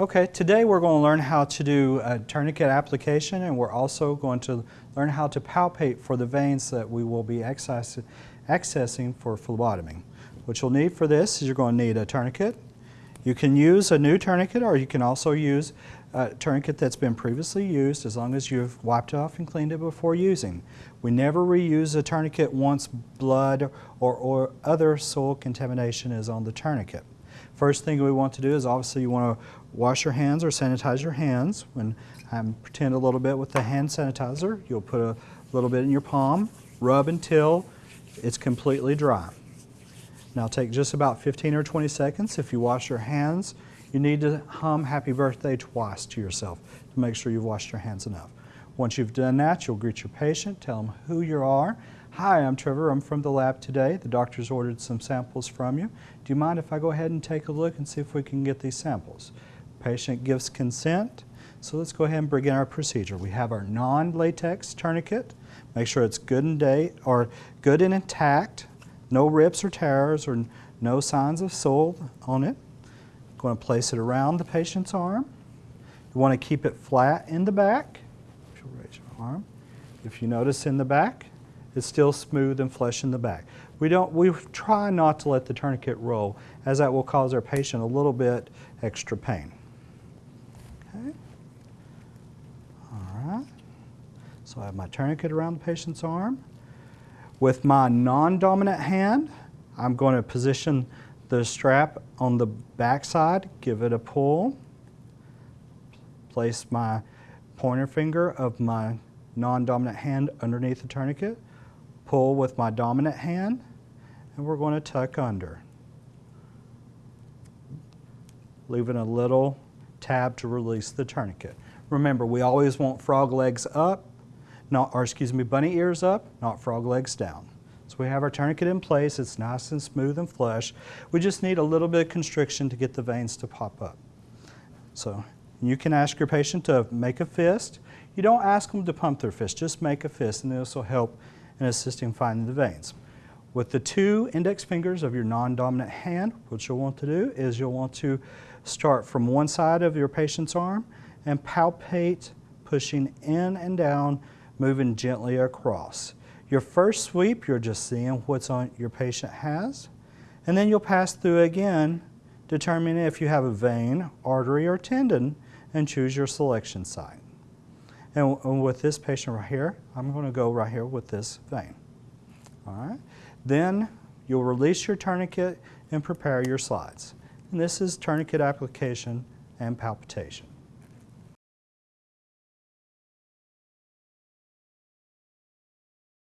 Okay, today we're going to learn how to do a tourniquet application and we're also going to learn how to palpate for the veins that we will be access accessing for phlebotomy. What you'll need for this is you're going to need a tourniquet. You can use a new tourniquet or you can also use a tourniquet that's been previously used as long as you've wiped it off and cleaned it before using. We never reuse a tourniquet once blood or, or other soil contamination is on the tourniquet. First thing we want to do is obviously you want to wash your hands or sanitize your hands. When I pretend a little bit with the hand sanitizer, you'll put a little bit in your palm, rub until it's completely dry. Now take just about 15 or 20 seconds. If you wash your hands, you need to hum happy birthday twice to yourself to make sure you've washed your hands enough. Once you've done that, you'll greet your patient, tell them who you are, Hi, I'm Trevor. I'm from the lab today. The doctor's ordered some samples from you. Do you mind if I go ahead and take a look and see if we can get these samples? Patient gives consent. So let's go ahead and begin our procedure. We have our non-latex tourniquet. Make sure it's good and day or good and intact. No rips or tears or no signs of soil on it. Going to place it around the patient's arm. You want to keep it flat in the back. You Raise your arm. If you notice in the back, it's still smooth and flush in the back. We, don't, we try not to let the tourniquet roll as that will cause our patient a little bit extra pain. Okay. All right. So I have my tourniquet around the patient's arm. With my non-dominant hand, I'm going to position the strap on the back side, give it a pull, place my pointer finger of my non-dominant hand underneath the tourniquet, pull with my dominant hand, and we're going to tuck under. Leaving a little tab to release the tourniquet. Remember, we always want frog legs up, not, or excuse me, bunny ears up, not frog legs down. So we have our tourniquet in place, it's nice and smooth and flush. We just need a little bit of constriction to get the veins to pop up. So you can ask your patient to make a fist. You don't ask them to pump their fist, just make a fist and this will help and assisting finding the veins. With the two index fingers of your non-dominant hand, what you'll want to do is you'll want to start from one side of your patient's arm and palpate, pushing in and down, moving gently across. Your first sweep, you're just seeing what's on your patient has, and then you'll pass through again, determining if you have a vein, artery, or tendon, and choose your selection site. And with this patient right here, I'm going to go right here with this vein. All right. Then you'll release your tourniquet and prepare your slides. And this is tourniquet application and palpitation.